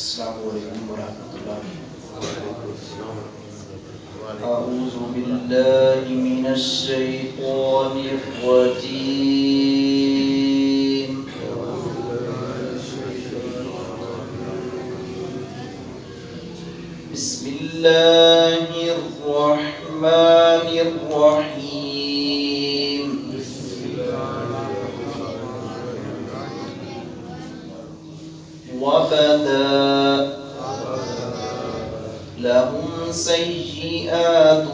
السلام علیکم ورحمۃ اللہ أعوذ بالله من الشيطان الرجيم. بسم الله الرحمن الرحيم. وبدا سيئات.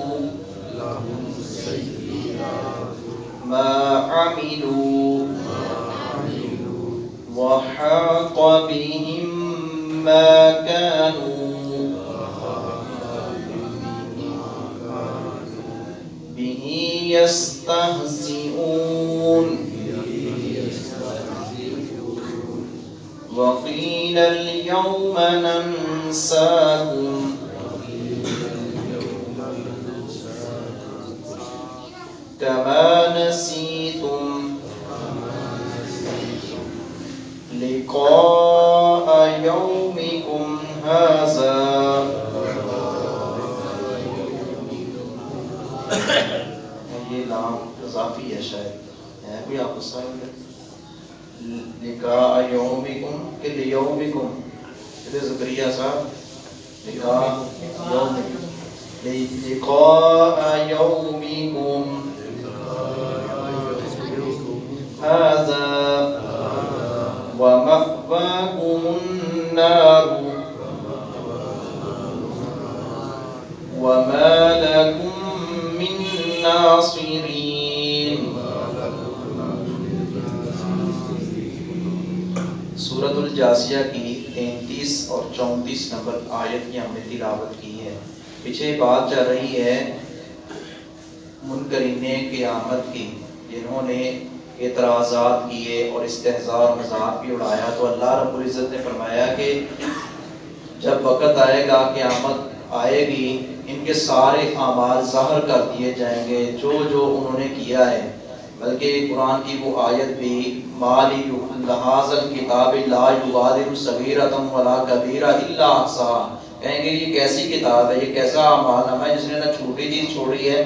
ما عملوا وحاق بهم ما كانوا. به يستهزئون. وقيل اليوم ننساكم. كما نسيتم لقاء يومكم هذا. یہ لام اضافی ہے شاید. ہے کوئی آپ غصہ ہے؟ لقاء یومکم کہ لیومکم یہ زکریہ صاحب، لقاء یومکم لقاء يومكم هذا ومأواكم النار وما لكم من ناصرين. سورة الجاسیہ کی تینتیس اور چونتیس نمبر آیت کی ہم نے تلاوت کی ہے۔ پیچھے بات چل رہی ہے، منکرین قیامت کی، جنہوں نے اعتراضات کیے اور استحضاء اور مذاق بھی اڑایا تو اللہ رب العزت نے فرمایا کہ جب وقت آئے گا، قیامت آئے گی، ان کے سارے اعمال ظاہر کر دیے جائیں گے، جو جو انہوں نے کیا ہے۔ بلکہ قرآن کی وہ آیت بھی مالی لحاظ الکتاب لا یغادر صغیرۃ ولا کبیرہ الا احصاها کہیں گے، یہ کیسی کتاب ہے؟ یہ کیسا اعمال ہے؟ جس نے نہ چھوٹی چیز چھوڑی ہے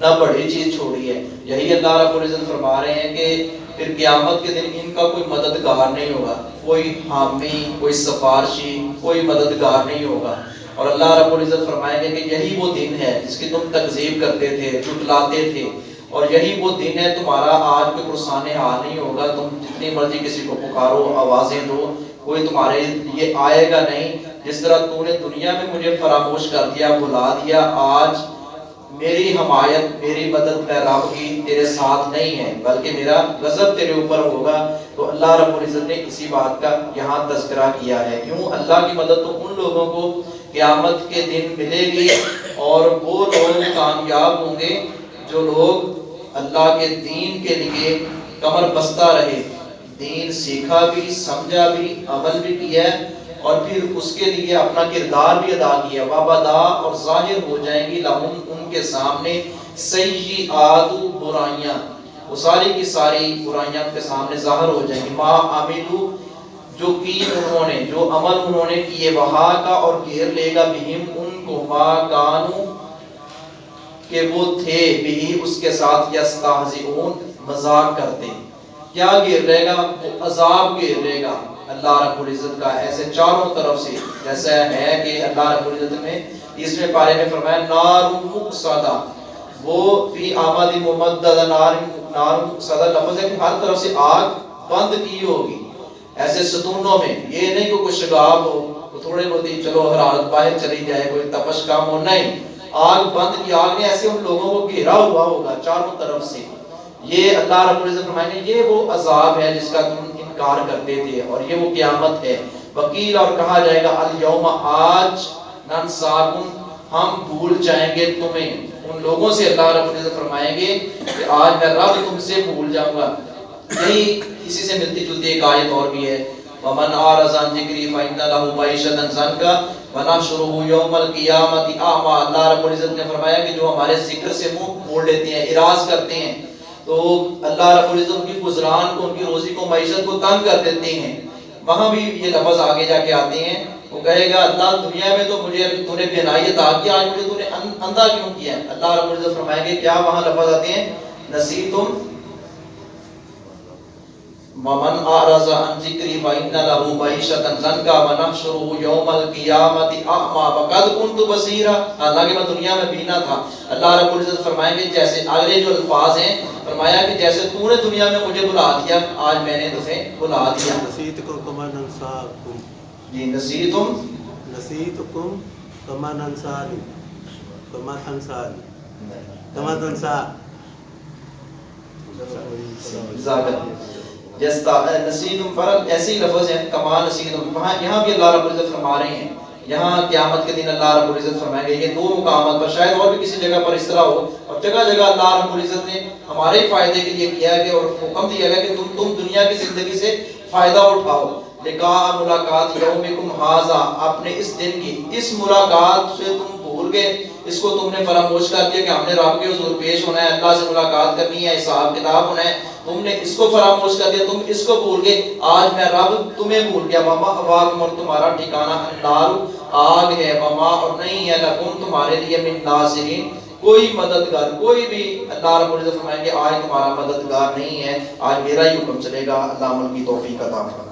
نہ بڑی چیز چھوڑی ہے۔ یہی اللہ رب العزت فرما رہے ہیں کہ پھر قیامت کے دن ان کا کوئی مددگار نہیں ہوگا۔ کوئی حامی، کوئی سفارشی، کوئی مددگار نہیں ہوگا۔ اور اللہ رب العزت فرمائیں گے کہ یہی وہ دن ہے جس کی تم تکذیب کرتے تھے، جھٹلاتے تھے۔ اور یہی وہ دن ہے تمہارا آج کوئی پرسان حال نہیں ہوگا۔ تم جتنی مرضی کسی کو پکارو، آوازیں دو۔ کوئی تمہارے یہ آئے گا نہیں۔ جس طرح تو نے دنیا میں مجھے فراموش کر دیا بلا دیا، آج میری حمایت، میری مدد میں رب کی تیرے ساتھ نہیں ہے، بلکہ میرا غضب تیرے اوپر ہوگا۔ تو اللہ رب العزت نے اسی بات کا یہاں تذکرہ کیا ہے۔ کیوں اللہ کی مدد تو ان لوگوں کو قیامت کے دن ملے گی اور وہ لوگ کامیاب ہوں گے جو لوگ اللہ کے دین کے لیے کمر بستہ رہے۔ دین سیکھا بھی، سمجھا بھی، عمل بھی کیا ہے۔ اور پھر اس کے لیے اپنا کردار بھی ادا کیا۔ وابدا اور ظاہر ہو جائیں گی لہم ان کے سامنے سیئات برائیاں۔ وہ ساری کی ساری برائیاں ان کے سامنے ظاہر ہو جائیں گی۔ ما عملو، جو کی انہوں نے، جو عمل انہوں نے کیے وہاں کا اور گھیر لے گا بہم ان کو۔ ما کانو، کہ وہ تھے بھی اس کے ساتھ یستہزئون، مذاق کرتے۔ کیا گر رہے گا؟ وہ عذاب گر رہے گا۔ اللہ رب العزت کا ایسے چاروں طرف سے جیسا ہے کہ اللہ رب العزت نے اس میں پارے میں فرمایا، نار مقصدہ۔ وہ فی آمد ممدد نار نار مقصدہ لفظ ہے کہ ہر طرف سے آگ بند کی ہوگی۔ ایسے ستونوں میں یہ نہیں کہ کوئی شگاب ہو تو تھوڑے بہت ہی چلو حرارت باہر چلی جائے، کوئی تپش کام ہو، نہیں۔ آگ بند کی آگ نے ایسے ان لوگوں کو گھیرا ہوا ہوگا چاروں طرف سے۔ یہ اللہ رب العزت فرمائیں گے، یہ وہ عذاب ہے جس کا تم انکار کرتے تھے اور یہ وہ قیامت ہے۔ وکیل اور کہا جائے گا الیوم آج ننساکم ہم بھول جائیں گے تمہیں۔ ان لوگوں سے اللہ رب العزت فرمائیں گے کہ آج میں رب تم سے بھول جاؤں گا۔ یہی اسی سے ملتی جلتی ایک آیت اور بھی ہے۔ ومن اعرض عن ذکری فإن له معیشتا ضنکا ونحشره یوم القیامت اعما اللہ رب العزت نے فرمایا کہ جو ہمارے ذکر سے منہ موڑ لیتے ہیں، اراض کرتے ہیں تو اللہ رب العزت کی گزران کو، ان کی روزی کو، معیشت کو تنگ کر دیتے ہیں۔ وہاں بھی یہ لفظ آگے جا کے آتے ہیں۔ وہ کہے گا، اللہ دنیا میں تو مجھے تو نے بینائی عطا آج مجھے تو نے اندھا کیوں کیا ہے؟ اللہ رب العزت فرمائیں گے، کیا وہاں لفظ آتے ہیں؟ نصیتم ومن اعرض عن ذکری فإن له معیشة ضنکا ونحشره یوم القیامت اعما وقد كنت بصیرا حالانکہ میں دنیا میں بینا تھا۔ اللہ رب العزت فرمائیں گے جیسے اگلے جو الفاظ ہیں فرمایا کہ جیسے تو نے دنیا میں مجھے بلا دیا آج میں نے تمہیں بلا دیا۔ نسيتكم كما ننساكم جی نصیتم نسيتكم كما ننساني كما تنساني كما تنسى ذاکر جس فرق ایسے ہی لفظ ہیں کما نصیدم وہاں، یہاں بھی اللہ رب العزت فرما رہے ہیں. یہاں قیامت کے دن اللہ رب العزت فرمائیں گے. یہ دو مقامات پر شاید اور بھی کسی جگہ پر اس طرح ہو. اور جگہ جگہ اللہ رب العزت نے ہمارے فائدے کے لیے کیا ہے اور حکم دیا گیا کہ تم تم دنیا کی زندگی سے فائدہ اٹھاؤ. لقاء ملاقات یومکم حاضا اپنے اس دن کی اس ملاقات سے تم بھول گئے. اس کو تم نے فراموش کر دیا کہ ہم نے رب کے حضور پیش ہونا ہے. اللہ سے ملاقات کرنی ہے. حساب کتاب ہونا ہے. تم نے اس کو فراموش کر دیا، تم اس کو بھول گئے۔ آج میں رب تمہیں بھول گیا، ماما اواق اور تمہارا ٹھکانہ النار آگ ہے، ماما، اور نہیں ہے لکم تمہارے لیے من ناصرین۔ کوئی مددگار، کوئی بھی اللہ رب العزت فرمائیں گے آج تمہارا مددگار نہیں ہے، آج میرا ہی حکم چلے گا۔ اللہ عمل کی توفیق عطا فرمائے۔